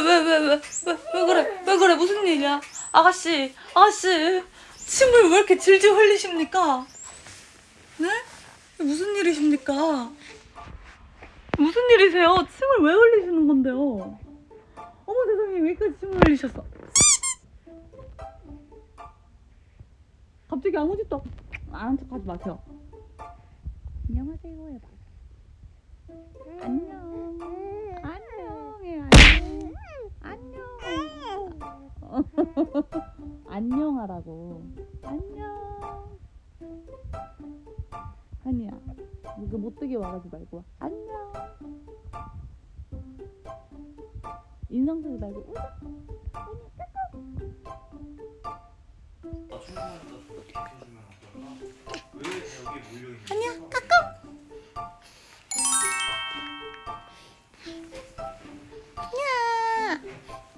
왜 왜 왜 왜 왜 그래? 왜 그래? 무슨 일이야? 아가씨 아가씨 침을 왜 이렇게 질질 흘리십니까? 네? 무슨 일이십니까? 무슨 일이세요? 침을 왜 흘리시는 건데요? 어머 세상에 왜까지 침을 흘리셨어? 갑자기 아무 짓도 안한 척하지 마세요. 안녕하세요 해봐 안녕 안녕하라고. 안녕. 한이야 이거 못되게 말하지 말고. 와. 안녕. 인상 쓰지 말고. 웃어 안녕 까꿍. 야 요.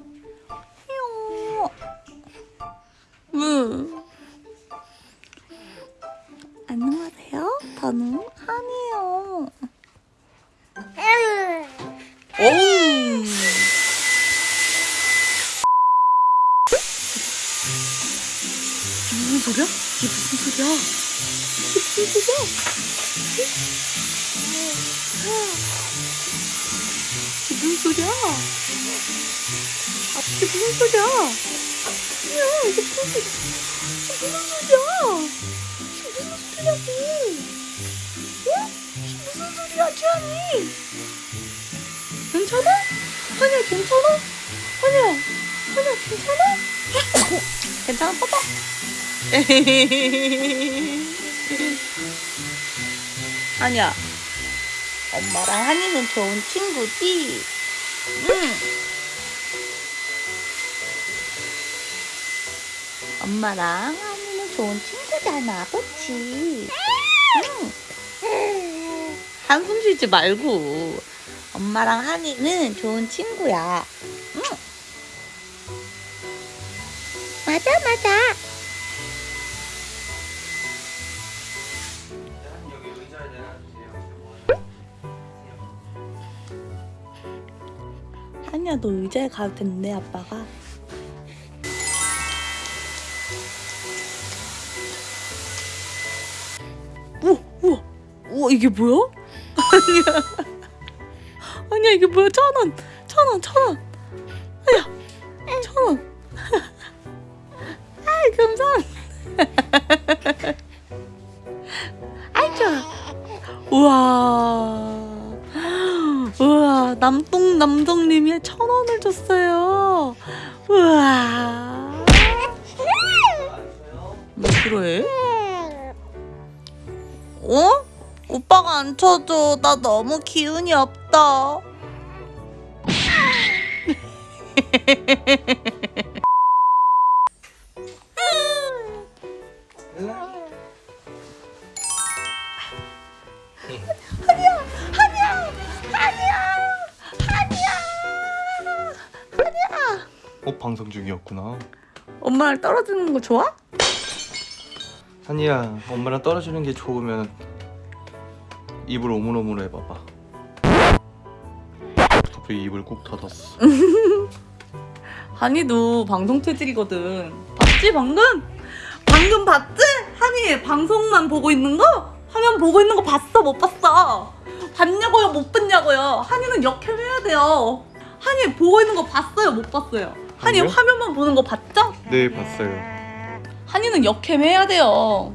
안녕하세요. 저는 한이에요. 오. 무슨 소리야? 이게 무슨 소리야? 무슨 소리야? 이게 무슨 소리야? 아, 이게 무슨 소리야? 야, 이게 무슨 소리야? 이게 무슨 소리야? 지안이? 괜찮아? 하냐, 괜찮아? 하냐, 하냐, 괜찮아? 괜찮아, 봐봐. 하냐, 엄마랑 한이는 좋은 친구지? 응. 엄마랑 한이는 좋은 친구잖아, 그치? 응. 한숨 쉬지 말고. 엄마랑 한이는 좋은 친구야. 응. 맞아, 맞아. 한이야, 너 의자에 가도 된대, 아빠가. 우와, 우와, 우와, 이게 뭐야? 아니야. 아니야, 이게 뭐야? 천 원, 천 원, 천 원. 아니야, 천 원. 아이, 감사합니다. 아이, 좋아. 우와. 우와, 남동 남동님이 천 원을 줬어요. 우와. 왜 그래? 어? 오빠가 안 쳐줘. 나 너무 기운이 없다. 어 방송 중이었구나. 엄마랑 떨어지는 거 좋아? 한이야 엄마랑 떨어지는 게 좋으면 입을 오물오물 해봐봐. 갑자기 입을 꾹 닫았어. 한이도 방송 체질이거든. 봤지 방금? 방금 봤지? 한이 방송만 보고 있는 거? 화면 보고 있는 거 봤어 못 봤어? 봤냐고요 못 봤냐고요? 한이는 역행해야 돼요. 한이 보고 있는 거 봤어요 못 봤어요? 한이. 화면만 보는 거 봤죠? 네 봤어요. 한이는 역행해야 돼요.